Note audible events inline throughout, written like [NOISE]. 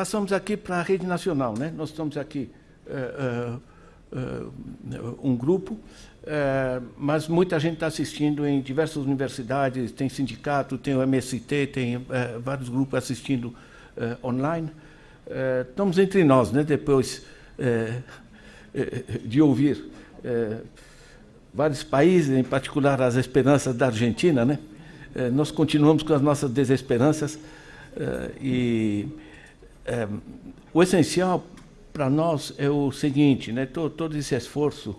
passamos aqui para a rede nacional. Né? Nós estamos aqui uh, uh, um grupo, mas muita gente está assistindo em diversas universidades, tem sindicato, tem o MST, tem vários grupos assistindo online. estamos entre nós, né? depois de ouvir vários países, em particular as esperanças da Argentina, né? nós continuamos com as nossas desesperanças e o essencial para nós é o seguinte, né? todo, todo esse esforço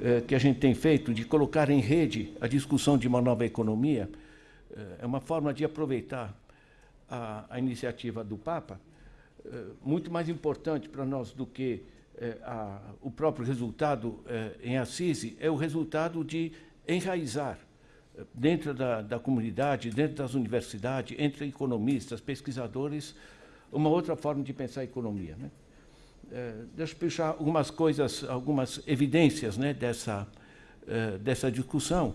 eh, que a gente tem feito de colocar em rede a discussão de uma nova economia eh, é uma forma de aproveitar a, a iniciativa do Papa, eh, muito mais importante para nós do que a, o próprio resultado em Assisi, é o resultado de enraizar dentro da, da comunidade, dentro das universidades, entre economistas, pesquisadores, uma outra forma de pensar a economia. Né? É, deixa eu puxar algumas coisas, algumas evidências né, dessa, é, dessa discussão.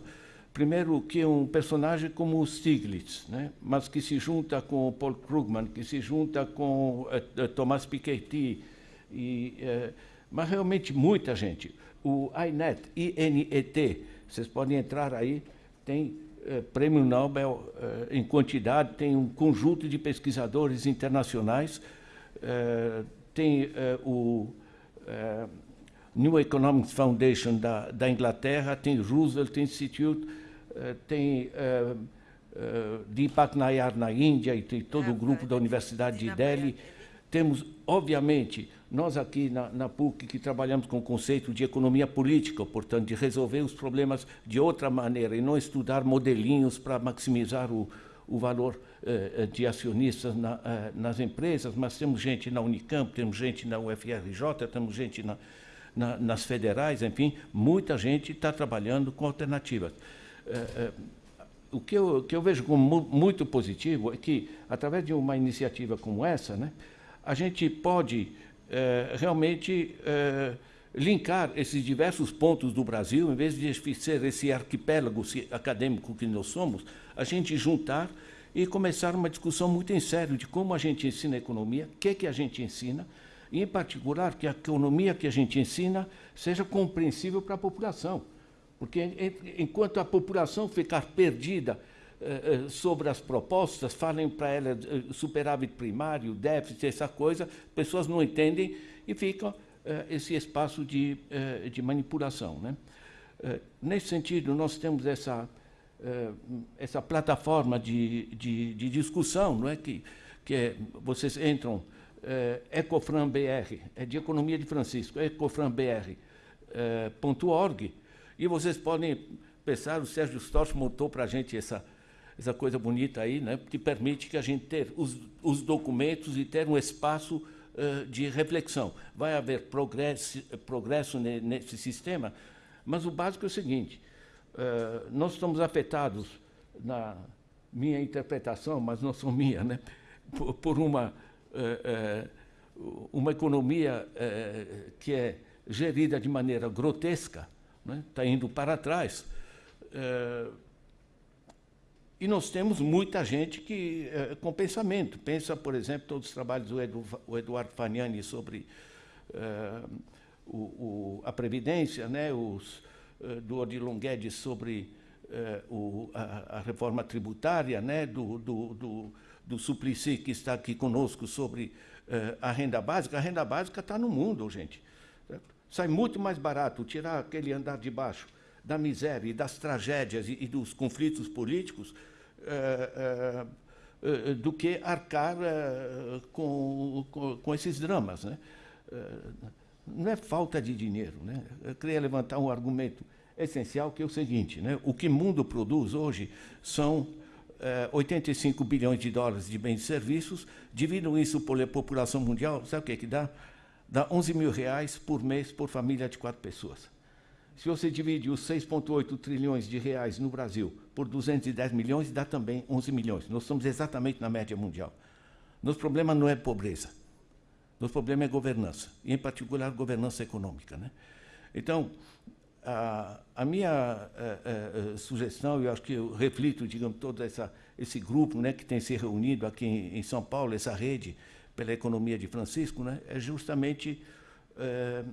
Primeiro, que um personagem como o Stiglitz, né, mas que se junta com o Paul Krugman, que se junta com uh, Thomas Piketty, e, uh, mas realmente muita gente. O INET, INET, vocês podem entrar aí, tem uh, prêmio Nobel em quantidade, tem um conjunto de pesquisadores internacionais tem uh, o uh, New Economics Foundation da, da, Inglaterra, tem o Roosevelt Institute, tem Deepak Nayar na Índia e tem todo o grupo da Universidade de Delhi. Temos, obviamente, nós aqui na, na, PUC que trabalhamos com o conceito de economia política, portanto, de resolver os problemas de outra maneira e não estudar modelinhos para maximizar o, o valor eh, de acionistas na, eh, nas empresas, mas temos gente na Unicamp, temos gente na UFRJ, temos gente na, na, nas federais, enfim, muita gente está trabalhando com alternativas. Eh, o que eu, que eu vejo como muito positivo é que, através de uma iniciativa como essa, né, a gente pode realmente linkar esses diversos pontos do Brasil, em vez de ser esse arquipélago acadêmico que nós somos, a gente juntar e começar uma discussão muito em sério de como a gente ensina a economia, o que, é que a gente ensina, e, em particular, que a economia que a gente ensina seja compreensível para a população. Porque, enquanto a população ficar perdida eh, eh, sobre as propostas, falem para ela eh, superávit primário, déficit, essa coisa, pessoas não entendem e ficam esse espaço de, de manipulação. Né? Nesse sentido, nós temos essa eh, essa plataforma de, de, de, discussão, não é que, que é, vocês entram, é, Ecofran BR, é de Economia de Francisco, ecofranbr.org, e vocês podem pensar, o Sérgio Storch montou para a gente essa, essa coisa bonita aí, né, que permite que a gente ter os, os documentos e ter um espaço uh, de reflexão. Vai haver progresso, progresso nesse sistema, mas o básico é o seguinte, uh, nós estamos afetados, na minha interpretação, mas não sou minha, né, por, por uma, uh, uma economia que é gerida de maneira grotesca, está né, tá indo para trás. E nós temos muita gente que, com pensamento. Pensa, por exemplo, todos os trabalhos do Edu, Eduardo Fagnani sobre o, o, a Previdência, né, os, eh, do Odilon Guedes sobre uh, o, a, a, reforma tributária, né, do, do, do, do Suplicy, que está aqui conosco, sobre a renda básica. A renda básica está no mundo, gente. Sai muito mais barato tirar aquele andar de baixo da miséria e das tragédias e, e dos conflitos políticos uh, do que arcar com, com, com, esses dramas. Né? não é falta de dinheiro. Né? Eu queria levantar um argumento essencial, que é o seguinte, né? o que o mundo produz hoje são é, 85 bilhões de dólares de bens e serviços, dividam isso pela população mundial, sabe o que, é que dá? Dá 11 mil reais por mês por família de quatro pessoas. Se você divide os 6,8 trilhões de reais no Brasil por 210 milhões, dá também 11 milhões. Nós estamos exatamente na média mundial. Nosso problema não é pobreza. Nosso problema é governança, e, em particular, governança econômica. Né? Então, a, a minha a, eh, a, eh, eh, sugestão, eu acho que eu reflito, digamos, todo essa, esse grupo né, que tem se reunido aqui em, em São Paulo, essa rede pela economia de Francisco, né, é justamente é,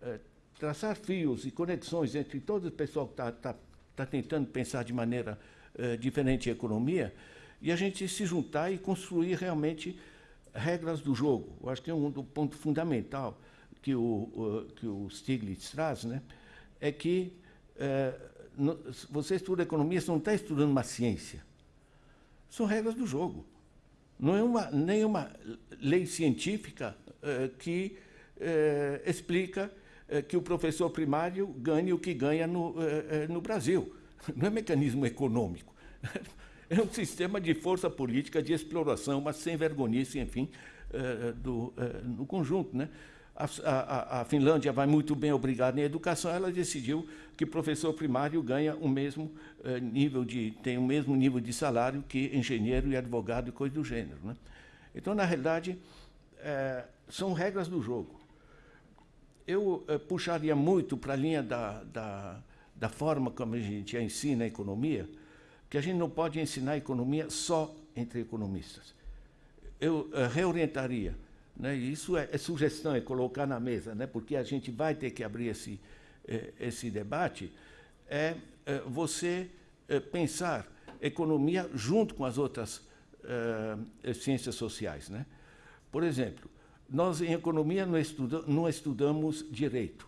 é, traçar fios e conexões entre todo o pessoal que está tá, tá tentando pensar de maneira é, diferente a economia e a gente se juntar e construir realmente regras do jogo. Eu acho que é um, um ponto fundamental que o, que o Stiglitz traz, né, é que é, no, você estuda economia, você não está estudando uma ciência. São regras do jogo. Não é uma, nenhuma lei científica é, que explica que o professor primário ganhe o que ganha no, é, é, no Brasil. [LAUGHS] Não é mecanismo econômico. [LAUGHS] É um sistema de força política, de exploração, uma sem vergonhice, enfim, do, no conjunto. Né? A, a, a, Finlândia vai muito bem, obrigada em educação, ela decidiu que professor primário ganha o mesmo eh, nível de tem o mesmo nível de salário que engenheiro e advogado e coisa do gênero, né? Então, na realidade, eh, são regras do jogo. Eu eh, puxaria muito para a linha da, da, da forma como a gente ensina a economia, que a gente não pode ensinar a economia só entre economistas. Eu reorientaria né? Isso é, é, sugestão, é colocar na mesa, né? porque a gente vai ter que abrir esse, eh, esse debate, é, você pensar economia junto com as outras ciências sociais. Né? Por exemplo, nós em economia não, estuda, não estudamos direito.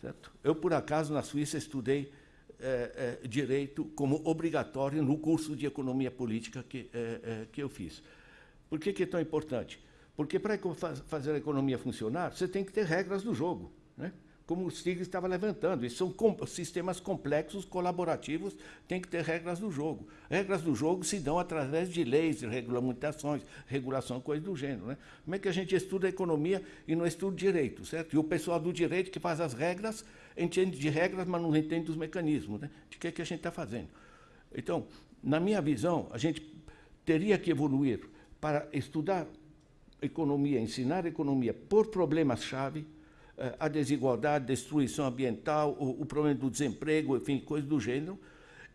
Certo? Eu, por acaso, na Suíça, estudei é, é, direito como obrigatório no curso de economia política que, é, que eu fiz. Por que, que é tão importante? Porque para fazer a economia funcionar, você tem que ter regras do jogo. Como o Stig estava levantando, isso são com, sistemas complexos, colaborativos, tem que ter regras do jogo. Regras do jogo se dão através de leis, regulamentações, regulação, coisa do gênero. Né? Como é que a gente estuda economia e não estuda direito, certo? E o pessoal do direito que faz as regras, entende de regras, mas não entende dos mecanismos, né? de que, é que a gente está fazendo. Então, na minha visão, a gente teria que evoluir para estudar economia, ensinar economia por problemas-chave, a desigualdade, destruição ambiental, o, o, problema do desemprego, enfim, coisas do gênero,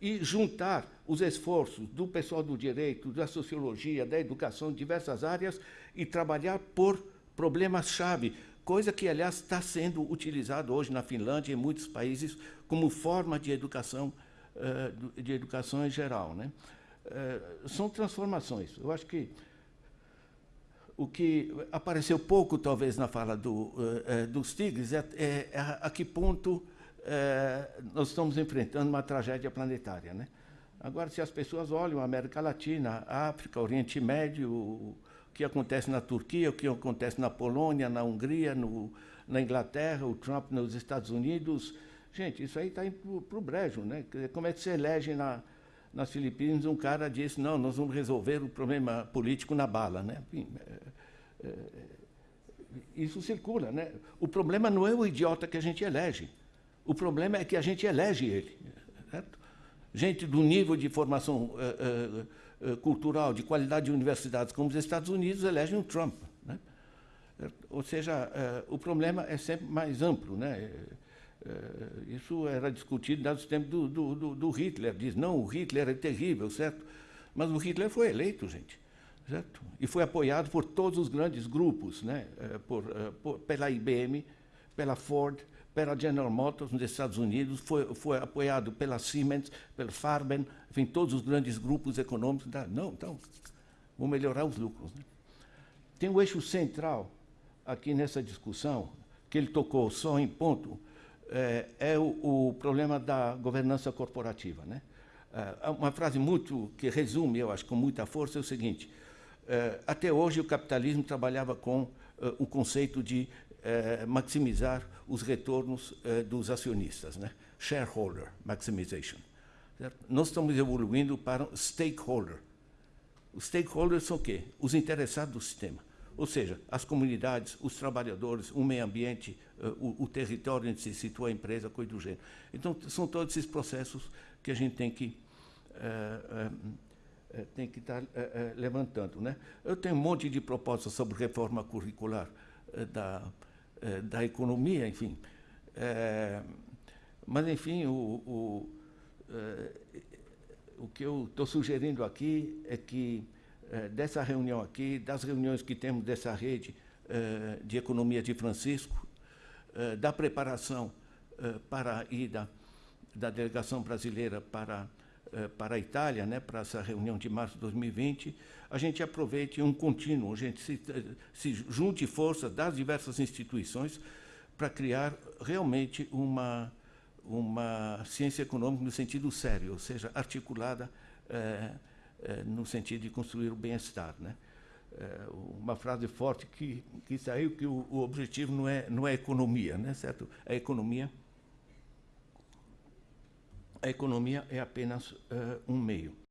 e juntar os esforços do pessoal do direito, da sociologia, da educação, diversas áreas, e trabalhar por problemas-chave, coisa que, aliás, está sendo utilizada hoje na Finlândia e em muitos países como forma de educação, eh, de educação em geral. Né? Eh, são transformações. Eu acho que o que apareceu pouco, talvez, na fala do, uh, dos tigres é, é, é, a que ponto uh, nós estamos enfrentando uma tragédia planetária. Né? Agora, se as pessoas olham a América Latina, a África, Oriente Médio, o que acontece na Turquia, o que acontece na Polônia, na Hungria, no, na Inglaterra, o Trump nos Estados Unidos, gente, isso aí está indo para o brejo. Né? Como é que se elege na, nas Filipinas, um cara disse, não, nós vamos resolver o problema político na bala. Né? É, é, isso circula. Né? O problema não é o idiota que a gente elege. O problema é que a gente elege ele. Certo? Gente do nível de formação é, cultural, de qualidade de universidades como os Estados Unidos, elegem o Trump. Né? Ou seja, o problema é sempre mais amplo. Né? Eh, isso era discutido nos tempos do, do, do, do, Hitler. Diz, não, o Hitler é terrível, certo? Mas o Hitler foi eleito, gente, certo? E foi apoiado por todos os grandes grupos, né? Eh, por, eh, por, pela IBM, pela Ford, pela General Motors nos Estados Unidos, foi, foi apoiado pela Siemens, pela Farben, enfim, todos os grandes grupos econômicos. Não, então, vou melhorar os lucros. Né? Tem um eixo central aqui nessa discussão, que ele tocou só em ponto, é, é o, o, problema da governança corporativa. Né? É, uma frase muito que resume, eu acho, com muita força, é o seguinte: é, até hoje o capitalismo trabalhava com é, o conceito de é, maximizar os retornos é, dos acionistas, né? shareholder maximization. Certo? Nós estamos evoluindo para stakeholder. Os stakeholders são o quê? Os interessados do sistema. Ou seja, as comunidades, os trabalhadores, o meio ambiente, uh, o, o, território onde se situa a empresa, coisa do gênero. Então, são todos esses processos que a gente tem que, uh, uh, tem que estar levantando. Né? Eu tenho um monte de propostas sobre reforma curricular da, da economia, enfim. mas, enfim, o, o, o que eu estou sugerindo aqui é que eh, dessa reunião aqui, das reuniões que temos dessa rede eh, de economia de Francisco, eh, da preparação para a ida da delegação brasileira para, para a Itália, né, para essa reunião de março de 2020, a gente aproveite um contínuo, a gente se, se junte forças das diversas instituições para criar realmente uma, uma ciência econômica no sentido sério, ou seja, articulada no sentido de construir o bem-estar. Né? É, uma frase forte que, que saiu que o, o, objetivo não é, não é economia, né? certo? A economia, a economia é apenas um meio.